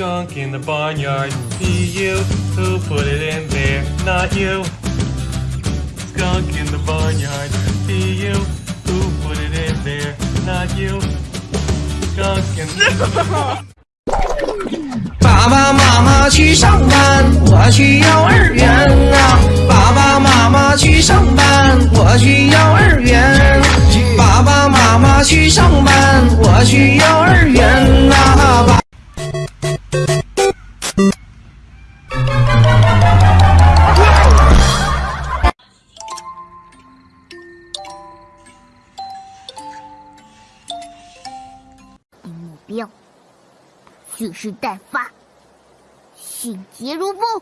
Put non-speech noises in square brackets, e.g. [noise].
skunk in the barnyard. Be you who put it in there, not you. Skunk in the barnyard. Be you who put it in there, not you. Skunk in the [laughs] 爸爸妈妈去上班，我去幼儿园啊。爸爸妈妈去上班，我去幼儿园。爸爸妈妈去上班，我去幼儿园 目标，蓄势待发，迅捷如风。